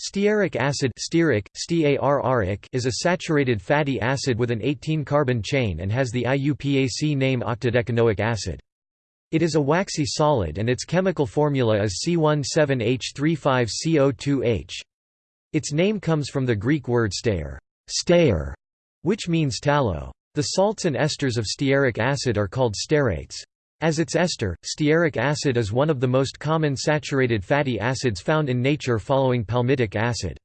Stearic acid stearic, is a saturated fatty acid with an 18-carbon chain and has the IUPAC name octadecanoic acid. It is a waxy solid and its chemical formula is C17H35CO2H. Its name comes from the Greek word stear, stear which means tallow. The salts and esters of stearic acid are called stearates. As its ester, stearic acid is one of the most common saturated fatty acids found in nature following palmitic acid.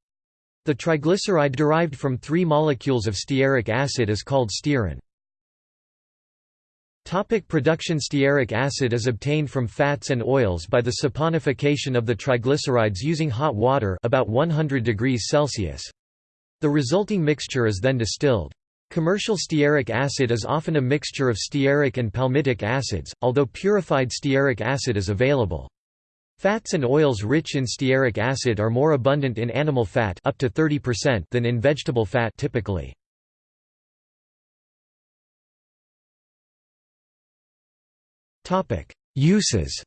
The triglyceride derived from three molecules of stearic acid is called stearin. Topic production Stearic acid is obtained from fats and oils by the saponification of the triglycerides using hot water about 100 degrees Celsius. The resulting mixture is then distilled. Commercial stearic acid is often a mixture of stearic and palmitic acids, although purified stearic acid is available. Fats and oils rich in stearic acid are more abundant in animal fat up to 30% than in vegetable fat typically. Uses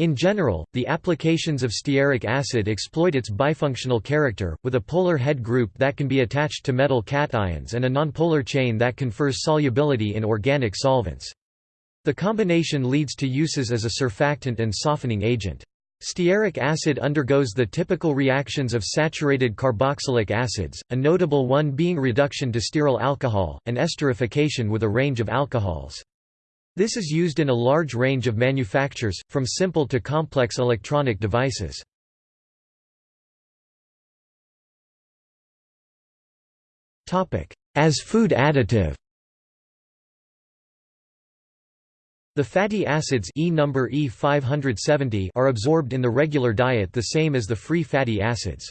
In general, the applications of stearic acid exploit its bifunctional character, with a polar head group that can be attached to metal cations and a nonpolar chain that confers solubility in organic solvents. The combination leads to uses as a surfactant and softening agent. Stearic acid undergoes the typical reactions of saturated carboxylic acids, a notable one being reduction to stearyl alcohol, and esterification with a range of alcohols. This is used in a large range of manufactures, from simple to complex electronic devices. As food additive The fatty acids e number E570 are absorbed in the regular diet the same as the free fatty acids.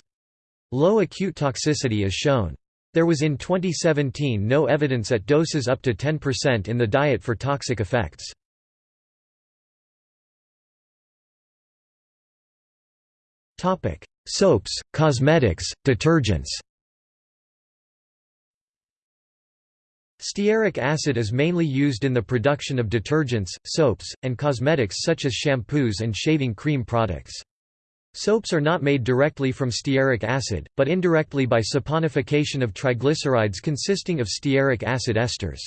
Low acute toxicity is shown. There was in 2017 no evidence at doses up to 10% in the diet for toxic effects. Soaps, cosmetics, detergents Stearic acid is mainly used in the production of detergents, soaps, and cosmetics such as shampoos and shaving cream products. Soaps are not made directly from stearic acid, but indirectly by saponification of triglycerides consisting of stearic acid esters.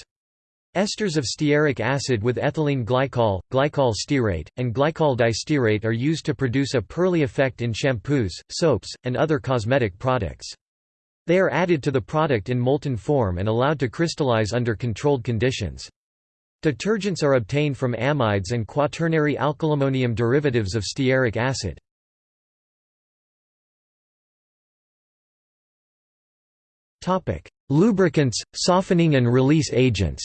Esters of stearic acid with ethylene glycol, glycol stearate, and glycol distearate are used to produce a pearly effect in shampoos, soaps, and other cosmetic products. They are added to the product in molten form and allowed to crystallize under controlled conditions. Detergents are obtained from amides and quaternary alkylammonium derivatives of stearic acid. Topic: Lubricants, softening and release agents.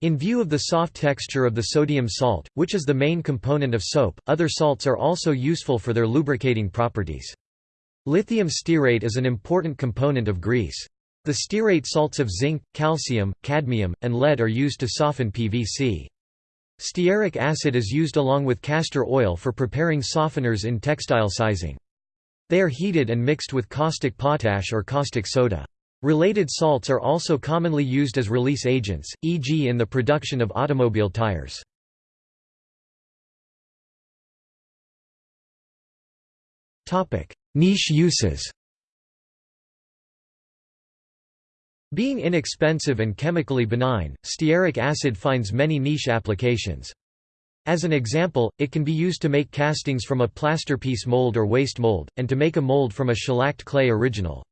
In view of the soft texture of the sodium salt, which is the main component of soap, other salts are also useful for their lubricating properties. Lithium stearate is an important component of grease. The stearate salts of zinc, calcium, cadmium, and lead are used to soften PVC. Stearic acid is used along with castor oil for preparing softeners in textile sizing. They are heated and mixed with caustic potash or caustic soda. Related salts are also commonly used as release agents, e.g. in the production of automobile tires. Niche uses Being inexpensive and chemically benign, stearic acid finds many niche applications. As an example, it can be used to make castings from a plasterpiece mold or waste mold, and to make a mold from a shellacked clay original.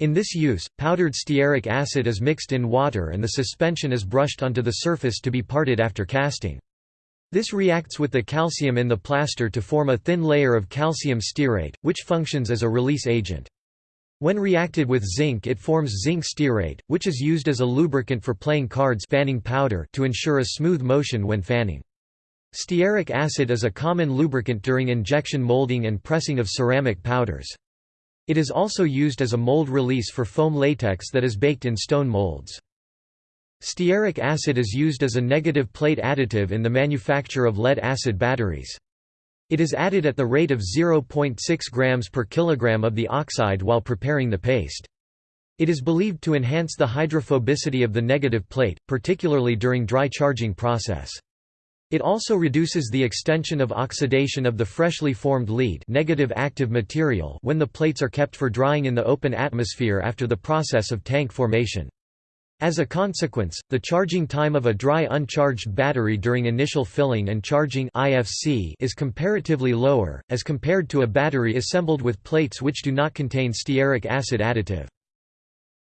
In this use, powdered stearic acid is mixed in water and the suspension is brushed onto the surface to be parted after casting. This reacts with the calcium in the plaster to form a thin layer of calcium stearate, which functions as a release agent. When reacted with zinc it forms zinc stearate, which is used as a lubricant for playing cards fanning powder to ensure a smooth motion when fanning. Stearic acid is a common lubricant during injection molding and pressing of ceramic powders. It is also used as a mold release for foam latex that is baked in stone molds. Stearic acid is used as a negative plate additive in the manufacture of lead-acid batteries. It is added at the rate of 0.6 grams per kilogram of the oxide while preparing the paste. It is believed to enhance the hydrophobicity of the negative plate, particularly during dry charging process. It also reduces the extension of oxidation of the freshly formed lead negative active material when the plates are kept for drying in the open atmosphere after the process of tank formation. As a consequence, the charging time of a dry uncharged battery during initial filling and charging IFC is comparatively lower, as compared to a battery assembled with plates which do not contain stearic acid additive.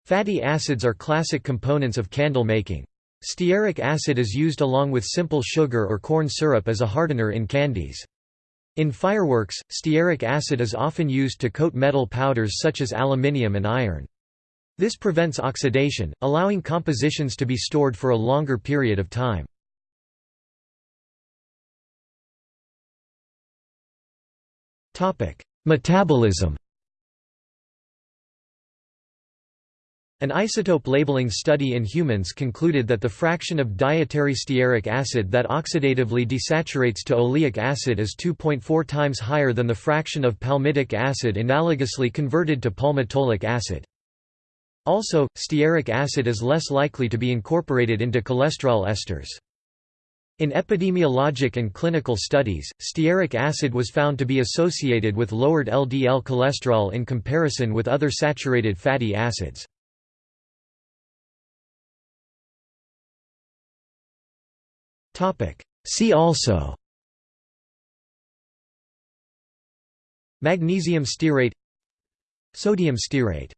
Fatty acids are classic components of candle making. Stearic acid is used along with simple sugar or corn syrup as a hardener in candies. In fireworks, stearic acid is often used to coat metal powders such as aluminium and iron. This prevents oxidation, allowing compositions to be stored for a longer period of time. Metabolism An isotope labeling study in humans concluded that the fraction of dietary stearic acid that oxidatively desaturates to oleic acid is 2.4 times higher than the fraction of palmitic acid analogously converted to palmitoleic acid. Also, stearic acid is less likely to be incorporated into cholesterol esters. In epidemiologic and clinical studies, stearic acid was found to be associated with lowered LDL cholesterol in comparison with other saturated fatty acids. See also. Magnesium stearate. Sodium stearate